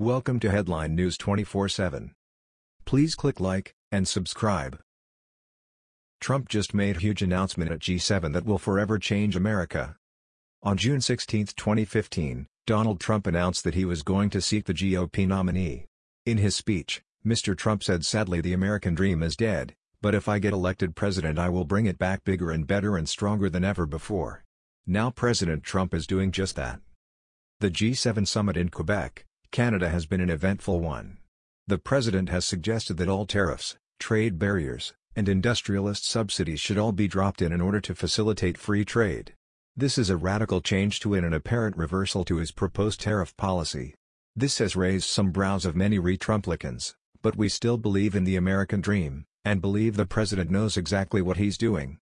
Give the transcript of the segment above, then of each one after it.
Welcome to Headline News 24/7. Please click like and subscribe. Trump just made a huge announcement at G7 that will forever change America. On June 16, 2015, Donald Trump announced that he was going to seek the GOP nominee. In his speech, Mr. Trump said sadly the American dream is dead, but if I get elected president I will bring it back bigger and better and stronger than ever before. Now President Trump is doing just that. The G7 summit in Quebec, Canada has been an eventful one. The president has suggested that all tariffs, trade barriers, and industrialist subsidies should all be dropped in in order to facilitate free trade. This is a radical change to and an apparent reversal to his proposed tariff policy. This has raised some brows of many re-Trumplicans, but we still believe in the American dream, and believe the president knows exactly what he's doing.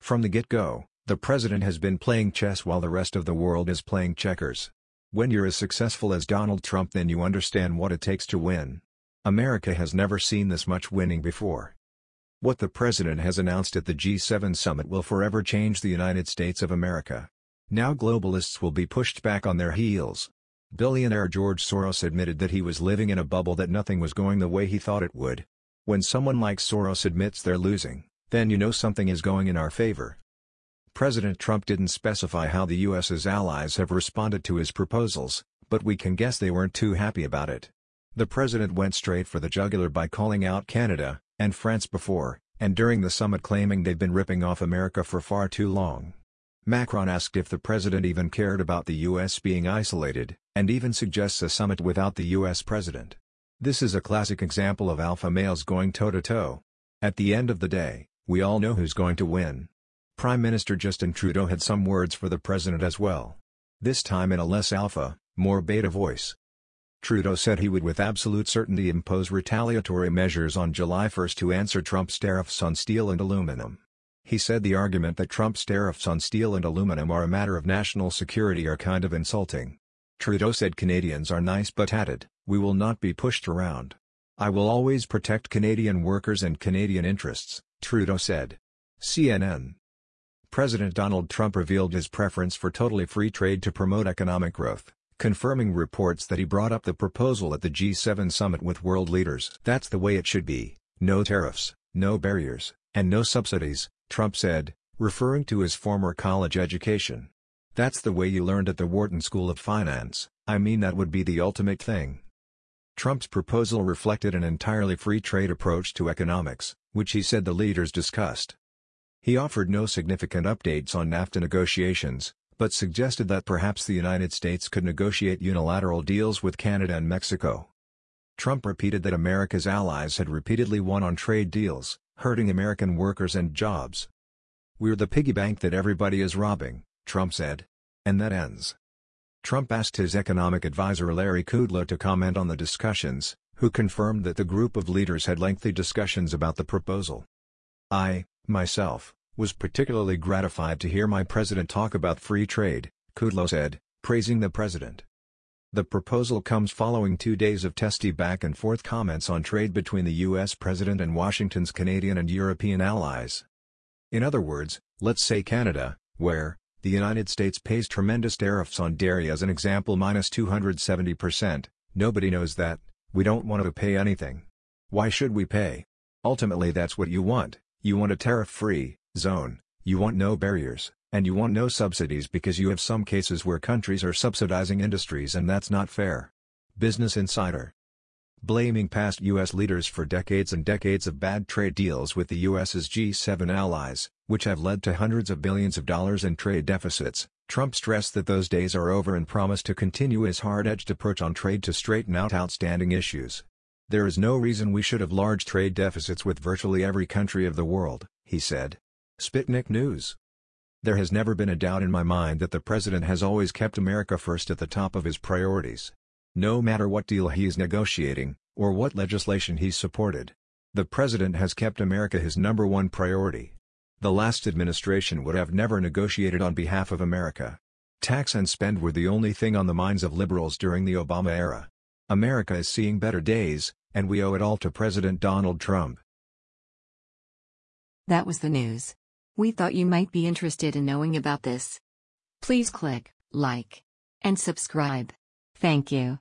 From the get-go, the president has been playing chess while the rest of the world is playing checkers. When you're as successful as Donald Trump then you understand what it takes to win. America has never seen this much winning before. What the president has announced at the G7 summit will forever change the United States of America. Now globalists will be pushed back on their heels. Billionaire George Soros admitted that he was living in a bubble that nothing was going the way he thought it would. When someone like Soros admits they're losing, then you know something is going in our favor. President Trump didn't specify how the U.S.'s allies have responded to his proposals, but we can guess they weren't too happy about it. The president went straight for the jugular by calling out Canada, and France before, and during the summit claiming they've been ripping off America for far too long. Macron asked if the president even cared about the U.S. being isolated, and even suggests a summit without the U.S. president. This is a classic example of alpha males going toe-to-toe. -to -toe. At the end of the day, we all know who's going to win. Prime Minister Justin Trudeau had some words for the president as well. This time in a less alpha, more beta voice. Trudeau said he would with absolute certainty impose retaliatory measures on July 1 to answer Trump's tariffs on steel and aluminum. He said the argument that Trump's tariffs on steel and aluminum are a matter of national security are kind of insulting. Trudeau said Canadians are nice but added, we will not be pushed around. I will always protect Canadian workers and Canadian interests, Trudeau said. CNN President Donald Trump revealed his preference for totally free trade to promote economic growth, confirming reports that he brought up the proposal at the G7 summit with world leaders. That's the way it should be, no tariffs, no barriers, and no subsidies, Trump said, referring to his former college education. That's the way you learned at the Wharton School of Finance, I mean that would be the ultimate thing. Trump's proposal reflected an entirely free trade approach to economics, which he said the leaders discussed. He offered no significant updates on NAFTA negotiations, but suggested that perhaps the United States could negotiate unilateral deals with Canada and Mexico. Trump repeated that America's allies had repeatedly won on trade deals, hurting American workers and jobs. We're the piggy bank that everybody is robbing, Trump said. And that ends. Trump asked his economic advisor Larry Kudlow to comment on the discussions, who confirmed that the group of leaders had lengthy discussions about the proposal. I, myself, was particularly gratified to hear my president talk about free trade, Kudlow said, praising the president. The proposal comes following two days of testy back-and-forth comments on trade between the U.S. president and Washington's Canadian and European allies. In other words, let's say Canada, where, the United States pays tremendous tariffs on dairy as an example minus 270%, nobody knows that, we don't want to pay anything. Why should we pay? Ultimately that's what you want, you want a tariff-free, zone, you want no barriers, and you want no subsidies because you have some cases where countries are subsidizing industries and that's not fair. Business Insider Blaming past U.S. leaders for decades and decades of bad trade deals with the U.S.'s G7 allies, which have led to hundreds of billions of dollars in trade deficits, Trump stressed that those days are over and promised to continue his hard-edged approach on trade to straighten out outstanding issues. There is no reason we should have large trade deficits with virtually every country of the world, he said. Sputnik News. There has never been a doubt in my mind that the president has always kept America first at the top of his priorities. No matter what deal he is negotiating, or what legislation he's supported. The president has kept America his number one priority. The last administration would have never negotiated on behalf of America. Tax and spend were the only thing on the minds of liberals during the Obama era. America is seeing better days, and we owe it all to President Donald Trump. That was the news. We thought you might be interested in knowing about this. Please click like and subscribe. Thank you.